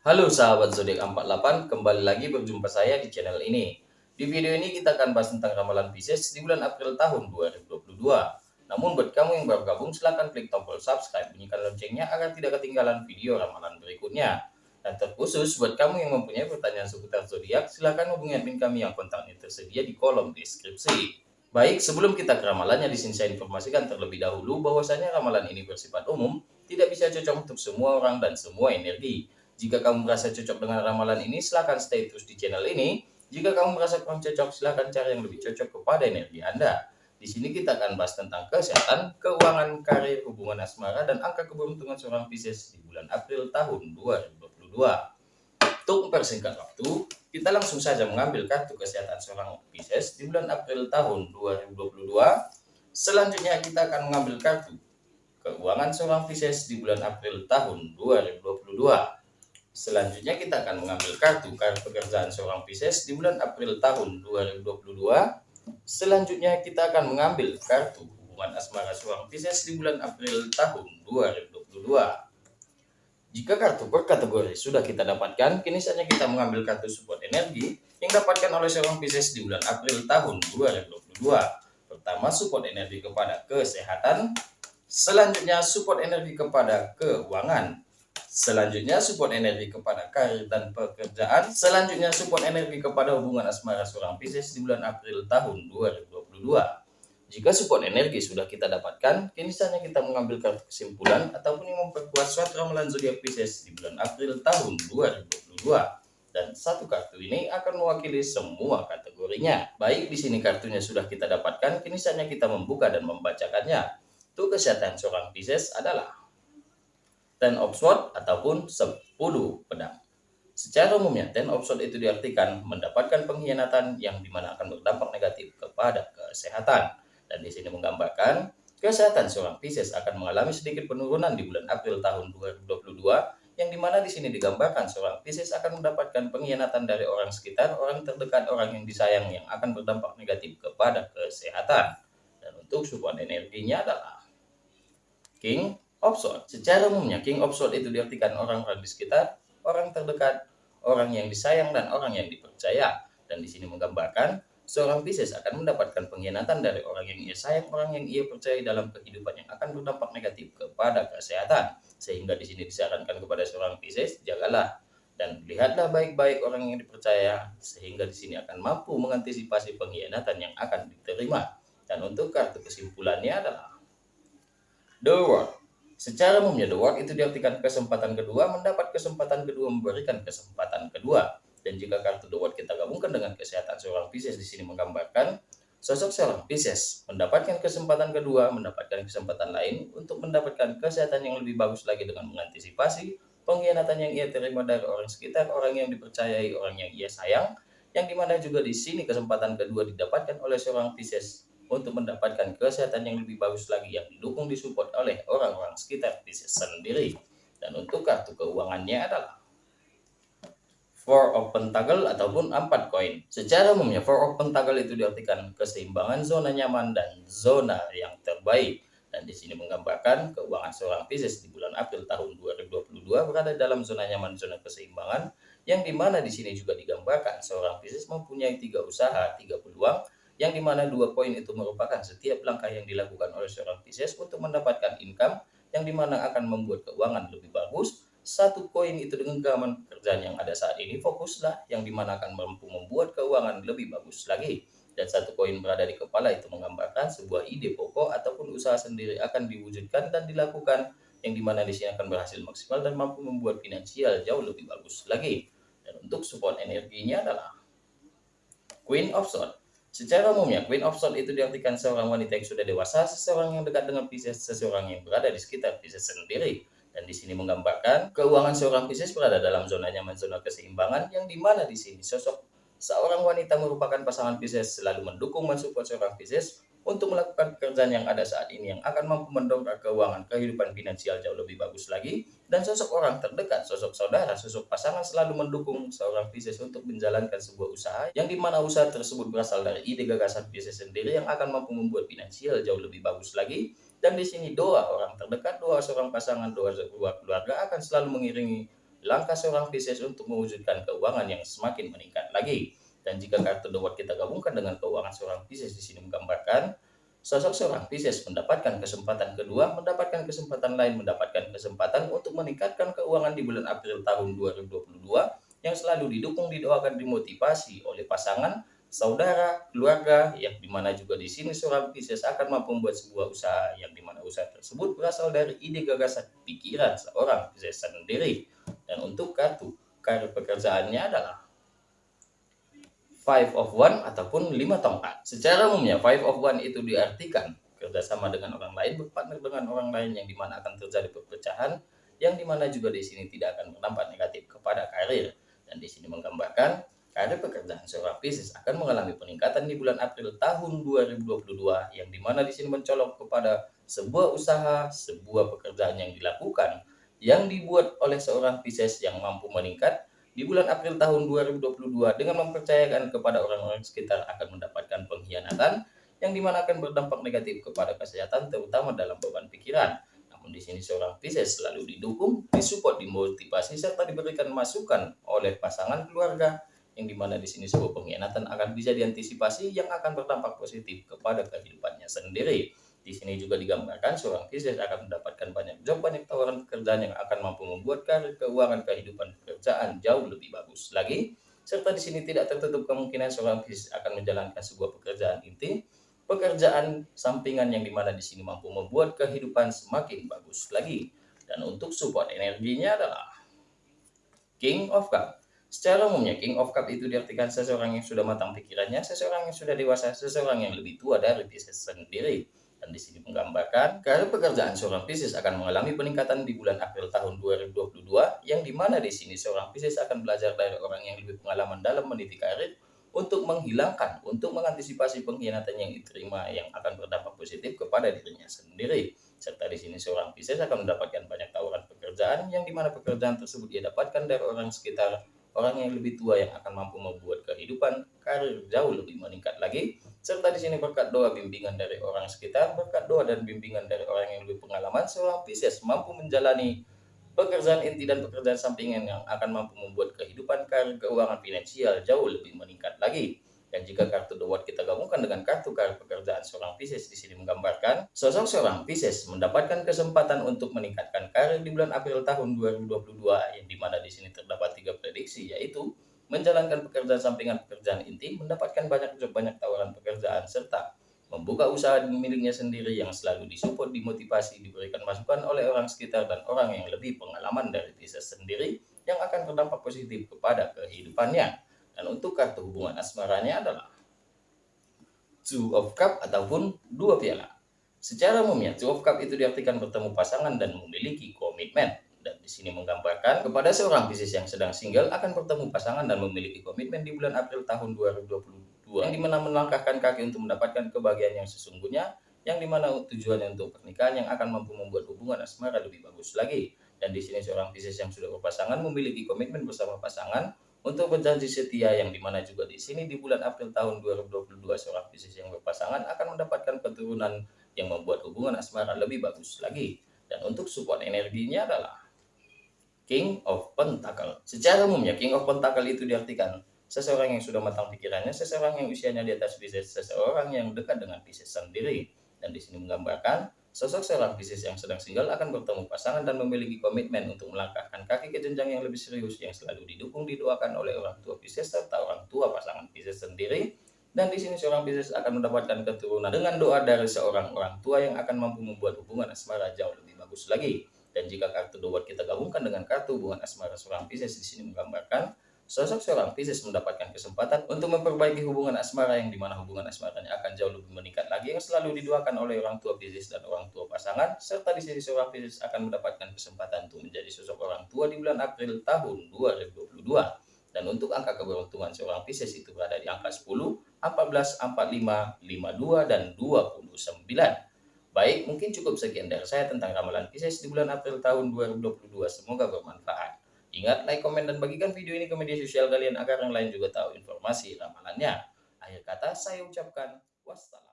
Halo sahabat zodiak 48, kembali lagi berjumpa saya di channel ini. Di video ini kita akan bahas tentang ramalan Pisces di bulan April tahun 2022. Namun buat kamu yang baru gabung silahkan klik tombol subscribe, bunyikan loncengnya agar tidak ketinggalan video ramalan berikutnya. Dan terkhusus buat kamu yang mempunyai pertanyaan seputar zodiak, silahkan hubungi admin kami yang kontaknya tersedia di kolom deskripsi. Baik, sebelum kita ke ramalannya, di sini saya informasikan terlebih dahulu bahwasanya ramalan ini bersifat umum, tidak bisa cocok untuk semua orang dan semua energi jika kamu merasa cocok dengan ramalan ini, silahkan stay terus di channel ini. Jika kamu merasa kurang cocok, silahkan cari yang lebih cocok kepada energi Anda. Di sini kita akan bahas tentang kesehatan, keuangan, karir, hubungan asmara, dan angka keberuntungan seorang Pisces di bulan April tahun 2022. Untuk mempersingkat waktu, kita langsung saja mengambil kartu kesehatan seorang Pisces di bulan April tahun 2022. Selanjutnya kita akan mengambil kartu keuangan seorang Pisces di bulan April tahun 2022. Selanjutnya kita akan mengambil kartu kartu pekerjaan seorang Pisces di bulan April tahun 2022. Selanjutnya kita akan mengambil kartu hubungan asmara seorang Pisces di bulan April tahun 2022. Jika kartu per kategori sudah kita dapatkan, kini saatnya kita mengambil kartu support energi yang dapatkan oleh seorang Pisces di bulan April tahun 2022. Pertama, support energi kepada kesehatan. Selanjutnya, support energi kepada keuangan. Selanjutnya support energi kepada karir dan pekerjaan. Selanjutnya support energi kepada hubungan asmara seorang Pisces di bulan April tahun 2022. Jika support energi sudah kita dapatkan, kini saatnya kita mengambil kartu kesimpulan ataupun yang memperkuat suatu ramalan zodiak Pisces di bulan April tahun 2022. Dan satu kartu ini akan mewakili semua kategorinya. Baik di sini kartunya sudah kita dapatkan, kini saatnya kita membuka dan membacakannya. Untuk kesehatan seorang Pisces adalah ten of sword ataupun 10 pedang. Secara umumnya, ten of sword itu diartikan mendapatkan pengkhianatan yang di mana akan berdampak negatif kepada kesehatan. Dan di sini menggambarkan kesehatan seorang Pisces akan mengalami sedikit penurunan di bulan April tahun 2022 yang di mana di sini digambarkan seorang Pisces akan mendapatkan pengkhianatan dari orang sekitar, orang terdekat, orang yang disayang yang akan berdampak negatif kepada kesehatan. Dan untuk support energinya adalah King of Sword. Secara umumnya King of Sword itu diartikan orang-orang di sekitar, orang terdekat, orang yang disayang dan orang yang dipercaya. Dan di sini menggambarkan seorang Pisces akan mendapatkan pengkhianatan dari orang yang ia sayang, orang yang ia percaya dalam kehidupan yang akan berdampak negatif kepada kesehatan. Sehingga di sini disarankan kepada seorang Pisces, jagalah dan lihatlah baik-baik orang yang dipercaya sehingga di sini akan mampu mengantisipasi pengkhianatan yang akan diterima. Dan untuk kartu kesimpulannya adalah The World. Secara umumnya the work itu diartikan kesempatan kedua, mendapat kesempatan kedua, memberikan kesempatan kedua. Dan jika kartu the world kita gabungkan dengan kesehatan seorang Pisces di sini menggambarkan sosok seorang Pisces mendapatkan kesempatan kedua, mendapatkan kesempatan lain untuk mendapatkan kesehatan yang lebih bagus lagi dengan mengantisipasi pengkhianatan yang ia terima dari orang sekitar, orang yang dipercayai, orang yang ia sayang, yang di mana juga di sini kesempatan kedua didapatkan oleh seorang Pisces untuk mendapatkan kesehatan yang lebih bagus lagi yang didukung disupport oleh orang-orang sekitar Pisces sendiri. Dan untuk kartu keuangannya adalah Four of Pentacle ataupun empat koin. Secara umumnya Four of Pentacle itu diartikan keseimbangan zona nyaman dan zona yang terbaik. Dan di sini menggambarkan keuangan seorang Pisces di bulan April tahun 2022 berada dalam zona nyaman, zona keseimbangan, yang di mana di sini juga digambarkan seorang Pisces mempunyai tiga usaha, tiga peluang, yang di mana dua poin itu merupakan setiap langkah yang dilakukan oleh seorang Pisces untuk mendapatkan income yang di mana akan membuat keuangan lebih bagus. Satu koin itu dengan genggaman pekerjaan yang ada saat ini fokuslah yang di mana akan mampu membuat keuangan lebih bagus lagi. Dan satu koin berada di kepala itu menggambarkan sebuah ide pokok ataupun usaha sendiri akan diwujudkan dan dilakukan yang di mana di sini akan berhasil maksimal dan mampu membuat finansial jauh lebih bagus lagi. Dan untuk support energinya adalah Queen of Swords. Secara umumnya, Queen of Swords itu diartikan seorang wanita yang sudah dewasa, seseorang yang dekat dengan Pisces, seseorang yang berada di sekitar Pisces sendiri. Dan di sini menggambarkan keuangan seorang Pisces berada dalam zona nyaman, zona keseimbangan, yang di mana di sini sosok seorang wanita merupakan pasangan Pisces selalu mendukung mensupport seorang Pisces untuk melakukan pekerjaan yang ada saat ini yang akan mampu mendongkrak keuangan kehidupan finansial jauh lebih bagus lagi dan sosok orang terdekat, sosok saudara, sosok pasangan selalu mendukung seorang Pisces untuk menjalankan sebuah usaha yang di mana usaha tersebut berasal dari ide gagasan Pisces sendiri yang akan mampu membuat finansial jauh lebih bagus lagi dan di sini doa orang terdekat, doa seorang pasangan, doa sebuah keluarga akan selalu mengiringi langkah seorang Pisces untuk mewujudkan keuangan yang semakin meningkat lagi. Dan jika kartu The kita gabungkan dengan keuangan seorang Pisces di sini menggambarkan sosok seorang Pisces mendapatkan kesempatan kedua, mendapatkan kesempatan lain, mendapatkan kesempatan untuk meningkatkan keuangan di bulan April tahun 2022 yang selalu didukung, didoakan, dimotivasi oleh pasangan saudara, keluarga, yang di mana juga di sini seorang Pisces akan mampu membuat sebuah usaha yang di mana usaha tersebut berasal dari ide gagasan pikiran seorang Pisces sendiri. Dan untuk kartu karir pekerjaannya adalah Five of One ataupun lima tongkat. Secara umumnya Five of One itu diartikan kerjasama dengan orang lain, berpartner dengan orang lain yang di mana akan terjadi perpecahan, yang di mana juga di sini tidak akan berdampak negatif kepada karir. Dan di sini menggambarkan Karir pekerjaan seorang Pisces akan mengalami peningkatan di bulan April tahun 2022 yang di mana di sini mencolok kepada sebuah usaha, sebuah pekerjaan yang dilakukan yang dibuat oleh seorang Pisces yang mampu meningkat di bulan April tahun 2022 dengan mempercayakan kepada orang-orang sekitar akan mendapatkan pengkhianatan yang di mana akan berdampak negatif kepada kesehatan terutama dalam beban pikiran. Namun di sini seorang Pisces selalu didukung, disupport, dimotivasi serta diberikan masukan oleh pasangan keluarga yang di mana di sini sebuah pengkhianatan akan bisa diantisipasi yang akan berdampak positif kepada kehidupannya sendiri. Di sini juga digambarkan seorang Pisces akan mendapatkan banyak job, banyak tawaran pekerjaan yang akan mampu membuat karir keuangan kehidupan pekerjaan jauh lebih bagus lagi. Serta di sini tidak tertutup kemungkinan seorang Pisces akan menjalankan sebuah pekerjaan inti, pekerjaan sampingan yang di mana di sini mampu membuat kehidupan semakin bagus lagi. Dan untuk support energinya adalah King of Cups. Secara umumnya, King of Cup itu diartikan seseorang yang sudah matang pikirannya, seseorang yang sudah dewasa, seseorang yang lebih tua dari Pisces sendiri. Dan di sini menggambarkan, karir pekerjaan seorang Pisces akan mengalami peningkatan di bulan April tahun 2022, yang di mana di sini seorang Pisces akan belajar dari orang yang lebih pengalaman dalam meniti karir, untuk menghilangkan, untuk mengantisipasi pengkhianatan yang diterima yang akan berdampak positif kepada dirinya sendiri. Serta di sini seorang Pisces akan mendapatkan banyak tawaran pekerjaan yang di mana pekerjaan tersebut ia dapatkan dari orang sekitar orang yang lebih tua yang akan mampu membuat kehidupan karir jauh lebih meningkat lagi serta di sini berkat doa bimbingan dari orang sekitar berkat doa dan bimbingan dari orang yang lebih pengalaman seorang Pisces mampu menjalani pekerjaan inti dan pekerjaan sampingan yang akan mampu membuat kehidupan karir keuangan finansial jauh lebih meningkat lagi. Dan jika kartu The kita gabungkan dengan kartu karir pekerjaan seorang Pisces di sini menggambarkan sosok seorang Pisces mendapatkan kesempatan untuk meningkatkan karir di bulan April tahun 2022 yang di mana di sini terdapat tiga prediksi yaitu menjalankan pekerjaan sampingan pekerjaan inti, mendapatkan banyak job, banyak tawaran pekerjaan serta membuka usaha miliknya sendiri yang selalu disupport, dimotivasi, diberikan masukan oleh orang sekitar dan orang yang lebih pengalaman dari Pisces sendiri yang akan berdampak positif kepada kehidupannya. Dan untuk kartu hubungan asmaranya adalah Two of Cup ataupun dua piala. Secara umumnya, Two of Cup itu diartikan bertemu pasangan dan memiliki komitmen. Dan di sini menggambarkan kepada seorang Pisces yang sedang single akan bertemu pasangan dan memiliki komitmen di bulan April tahun 2022 yang di mana melangkahkan kaki untuk mendapatkan kebahagiaan yang sesungguhnya yang di mana tujuannya untuk pernikahan yang akan mampu membuat hubungan asmara lebih bagus lagi. Dan di sini seorang Pisces yang sudah berpasangan memiliki komitmen bersama pasangan untuk berjanji setia yang di mana juga di sini di bulan April tahun 2022 seorang Pisces yang berpasangan akan mendapatkan keturunan yang membuat hubungan asmara lebih bagus lagi. Dan untuk support energinya adalah King of Pentacle. Secara umumnya King of Pentacle itu diartikan seseorang yang sudah matang pikirannya, seseorang yang usianya di atas Pisces, seseorang yang dekat dengan Pisces sendiri. Dan di sini menggambarkan Sosok seorang Pisces yang sedang single akan bertemu pasangan dan memiliki komitmen untuk melangkahkan kaki ke jenjang yang lebih serius yang selalu didukung didoakan oleh orang tua Pisces serta orang tua pasangan Pisces sendiri. Dan di sini seorang Pisces akan mendapatkan keturunan dengan doa dari seorang orang tua yang akan mampu membuat hubungan asmara jauh lebih bagus lagi. Dan jika kartu dua kita gabungkan dengan kartu hubungan asmara seorang Pisces di sini menggambarkan Sosok seorang Pisces mendapatkan kesempatan untuk memperbaiki hubungan asmara yang di mana hubungan asmaranya akan jauh lebih meningkat lagi yang selalu didoakan oleh orang tua Pisces dan orang tua pasangan serta di sini seorang Pisces akan mendapatkan kesempatan untuk menjadi sosok orang tua di bulan April tahun 2022 dan untuk angka keberuntungan seorang Pisces itu berada di angka 10, 14, 45, 52 dan 29. Baik, mungkin cukup sekian dari saya tentang ramalan Pisces di bulan April tahun 2022. Semoga bermanfaat. Ingat, like, komen, dan bagikan video ini ke media sosial kalian agar yang lain juga tahu informasi ramalannya. Akhir kata, saya ucapkan wassalam.